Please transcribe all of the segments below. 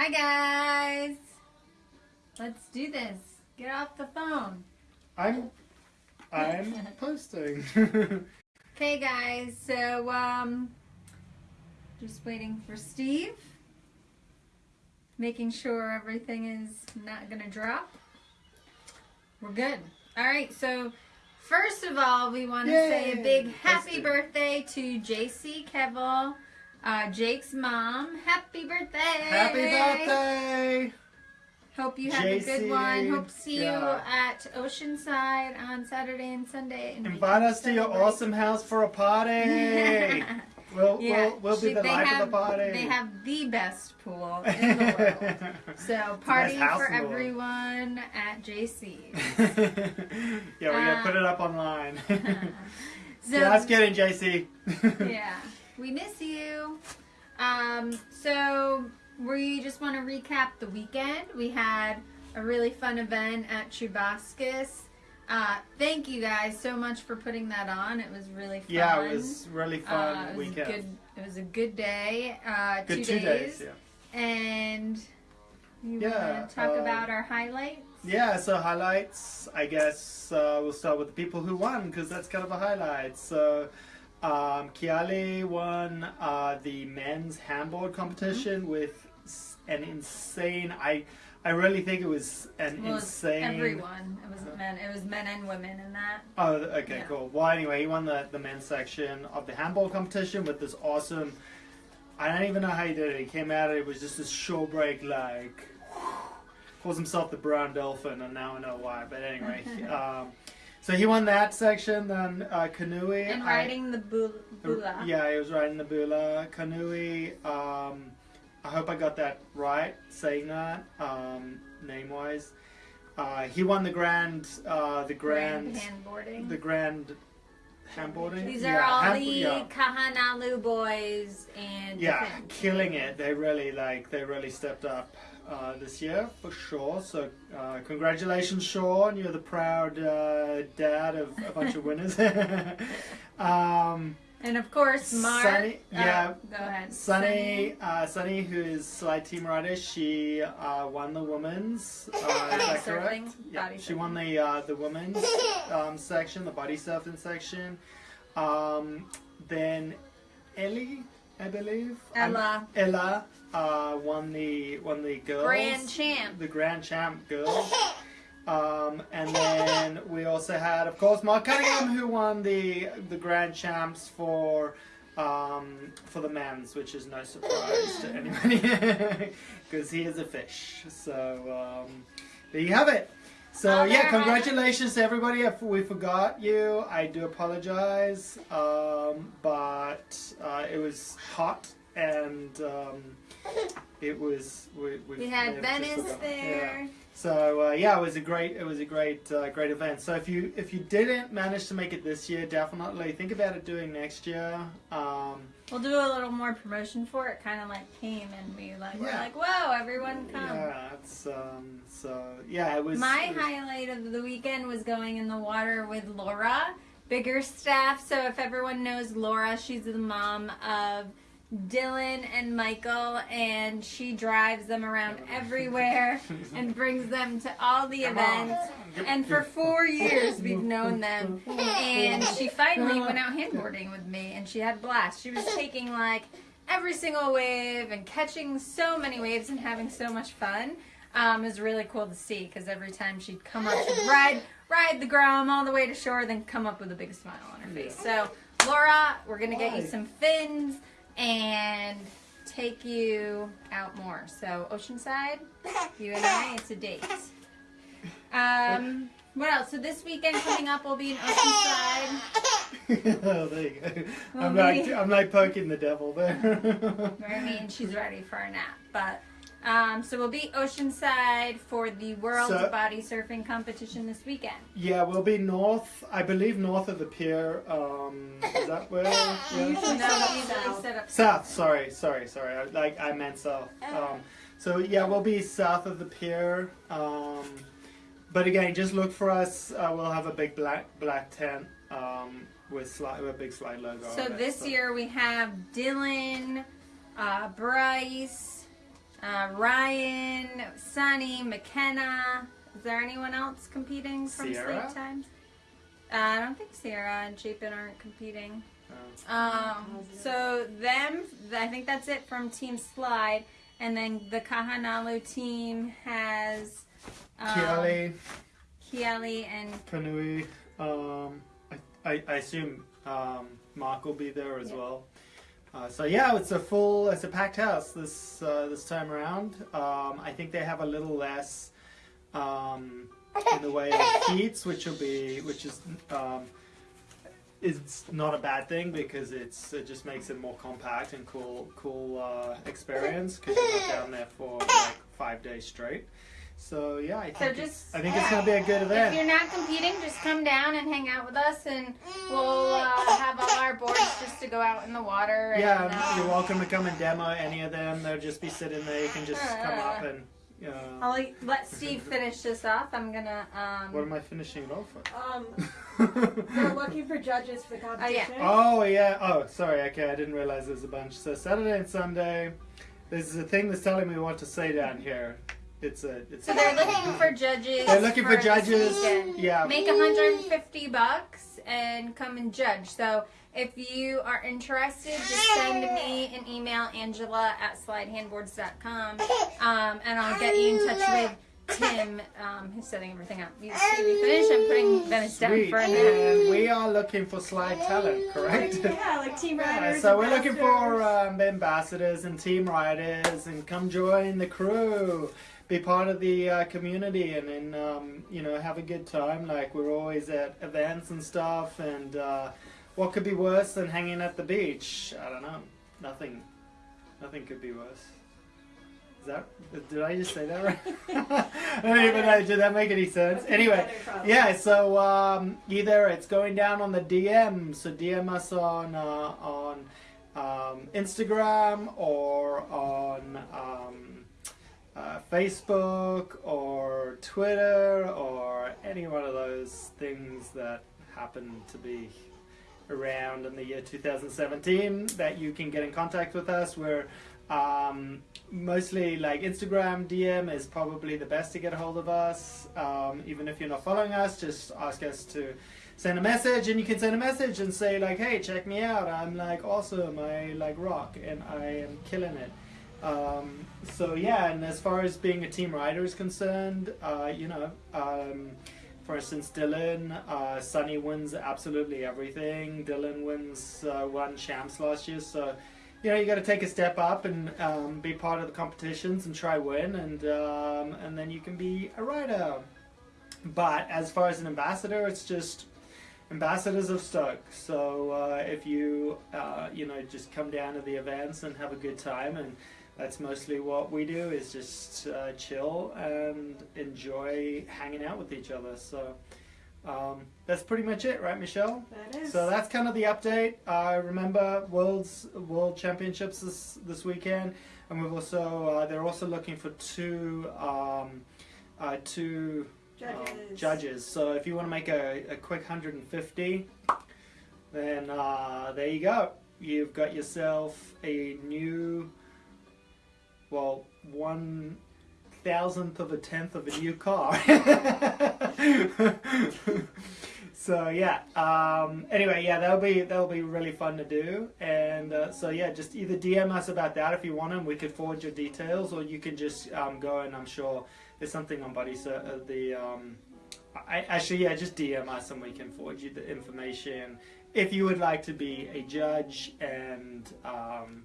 Hi guys. Let's do this. Get off the phone. I'm I'm posting. Okay guys, so um just waiting for Steve. Making sure everything is not gonna drop. We're good. Alright, so first of all we wanna say a big happy birthday to JC Kevel, uh, Jake's mom. Happy birthday! Happy birthday! Hope you have a good one. Hope to see yeah. you at Oceanside on Saturday and Sunday. and Invite us to your awesome house for a party. We'll, yeah, we'll, we'll be she- the they life have, of the party. They have the best pool in the world. So party house for in everyone at JC. yeah, we're gonna Uh, put it up online. So Just kidding, JC. yeah, we miss you. Um, so we just want to recap the weekend. We had a really fun event at Chubascus. Uh, thank you guys so much for putting that on. It was really fun. Yeah, it was really fun Uh, it was weekend. A good, it was a good day. Uh, Good two, two days. yeah. And you Yeah, want to talk um, about our highlights? Yeah, so highlights. I guess uh, we'll start with the people who won because that's kind of a highlight. So, um, Kiale won uh, the men's handball competition Mm-hmm. with an insane. I I really think it was an Well, insane. everyone. It wasn't men. It was men and women in that. Oh, okay, Yeah. cool. Well, anyway, he won the, the men's section of the handball competition with this awesome. I don't even know how he did it. He came out, it was just this short break, like. Calls himself the brown dolphin, and now I know why. But anyway, um, so he won that section. Then uh, canoe. And I- riding the bul- bula. yeah, he was riding the bula. Canoe. Um, I hope I got that right, saying that um, name wise. Uh, he won the grand, uh, the grand, Grand handboarding. the grand handboarding. These are Yeah, all hand- the yeah. Kahanalu boys and Yeah, killing it. They really like they really stepped up uh, this year for sure. So uh, congratulations, Sean. You're the proud uh, dad of a bunch of winners. um, And of course, Mark. Sunny- uh, yeah. go ahead. Sunny, uh, Sunny, who is slide team rider, she uh, won the women's. Uh, is that correct? Yeah, she won the uh, the women's um, section, the body surfing section. Um, then Ellie, I believe. Ella, Ella uh, won the won the girls. grand champ. The grand champ girls. Um, and then we also had, of course, Mark Cunningham, who won the the grand champs for um, for the men's, which is no surprise to anybody, because he is a fish. So um, there you have it. So Other yeah, congratulations to everybody. If we forgot you, I do apologize. Um, but uh, it was hot and um, it was we, we, We had Venice there. Yeah. So uh, yeah, it was a great it was a great uh, great event. So if you if you didn't manage to make it this year, definitely think about it doing next year. Um, We'll do a little more promotion for it. Kind of like came and we like we're like, whoa, everyone come. yeah, it's um, so yeah, it was My it was- highlight of the weekend was going in the water with Laura, bigger staff. So if everyone knows Laura, she's the mom of Dylan and Michael, and she drives them around everywhere and brings them to all the Come on. events. And for four years, we've known them. And she finally went out handboarding with me, and she had a blast. She was taking like every single wave and catching so many waves and having so much fun. Um, it was really cool to see because every time she'd come up, she'd ride ride the grom all the way to shore, then come up with a big smile on her face. So, Laura, we're gonna get you some fins and take you out more. So, Oceanside, you and I, it's a date. Um, what else? So this weekend coming up, we'll be in Oceanside. oh, there you go. Well, I'm like we- I'm like poking the devil there. I mean, she's ready for a nap, but. Um, so we'll be Oceanside for the World So- Body Surfing Competition this weekend. yeah, we'll be north. I believe north of the pier. Um, is that where? Yeah. Usually, no, usually set up South. Sorry, sorry, sorry. I, like I meant south. Um, so yeah, we'll be south of the pier. Um, but again, just look for us. Uh, we'll have a big black black tent um, with slide, with a big slide logo. So on it, this year we have Dylan, uh, Bryce, Uh, Ryan, Sunny, McKenna. Is there anyone else competing from Sierra? sleep times? Uh, I don't think Sierra and Chapin aren't competing. Uh, Um, so them, I think that's it from Team Slide, and then the Kahanalu team has um, Kiali, Kiali and Kanui. Um, I, I, I assume um, Mark will be there as Yeah. well. Uh, so yeah, it's a full, it's a packed house this uh, this time around. Um, I think they have a little less um, in the way of heats, which will be, which is um, it's not a bad thing because it's it just makes it more compact and cool cool uh, experience because you're not down there for like five days straight. So yeah, I So think just- it's, I think it's gonna be a good event. If you're not competing, just come down and hang out with us, and we'll uh, have all our boards just to go out in the water. And, Yeah, uh, you're welcome to come and demo any of them. They'll just be sitting there. You can just come up and. Uh, I'll let- let Steve finish this off. I'm gonna. Um, what am I finishing it off Um, with? they're looking for judges for the competition. oh yeah. Oh, sorry. Okay, I didn't realize there's a bunch. So Saturday and Sunday. There's a thing that's telling me what to say down here. It's a. It's. so they're looking for judges. They're looking for this judges. Yeah. Make 150 bucks and come and judge. So if you are interested, just send me an email, Angela at slidehandboards.com, um, and I'll get you in touch with Tim, um, who's setting everything up. You, Steve, you finish? I'm putting Venice down Sweet. for a And minute. we are looking for slide talent, correct? Yeah, like team Yeah, riders. so we're looking for um, ambassadors and team riders, and come join the crew, be part of the uh, community, and then um, you know have a good time. Like we're always at events and stuff, and uh, what could be worse than hanging at the beach? I don't know. Nothing. Nothing could be worse. Is that? Did I just say that right? I don't even know. Did that make any sense? Anyway. Yeah, so um, either it's going down on the DM, so DM us on uh, on um, Instagram or on um, uh, Facebook or Twitter or any one of those things that happen to be around in the year 2017 that you can get in contact with us. We're um, mostly like Instagram DM is probably the best to get a hold of us. Um, even if you're not following us, just ask us to send a message, and you can send a message and say like, "Hey, check me out! I'm like awesome! I like rock, and I am killing it." Um, so yeah, and as far as being a team rider is concerned, uh, you know. Um, for instance, Dylan, uh, Sunny wins absolutely everything. Dylan wins uh, one champs last year, so you know you got to take a step up and um, be part of the competitions and try win, and um, and then you can be a rider. But as far as an ambassador, it's just ambassadors of Stoke. So uh, if you uh, you know just come down to the events and have a good time, and that's mostly what we do is just uh, chill and enjoy hanging out with each other. So. Um, that's pretty much it, right, Michelle? That is. So that's kind of the update. Uh, remember, world's world championships this this weekend, and we've also uh, they're also looking for two um, uh, two um, judges. judges. So if you want to make a, a quick 150, then uh, there you go. You've got yourself a new, well, one thousandth of a tenth of a new car. so yeah. Um, anyway, yeah, that'll be that'll be really fun to do. And uh, so yeah, just either DM us about that if you want, them. we could forward your details, or you can just um, go and I'm sure there's something on Buddy so, uh, the. Um, I, actually, yeah, just DM us and we can forward you the information. If you would like to be a judge and um,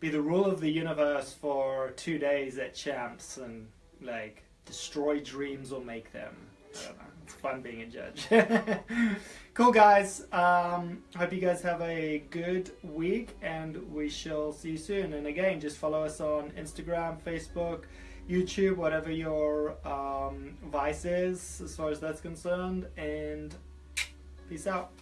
be the rule of the universe for two days at Champs and like destroy dreams or make them. I don't know. It's fun being a judge. cool, guys. Um, hope you guys have a good week and we shall see you soon. And again, just follow us on Instagram, Facebook, YouTube, whatever your um, vice is as far as that's concerned. And peace out.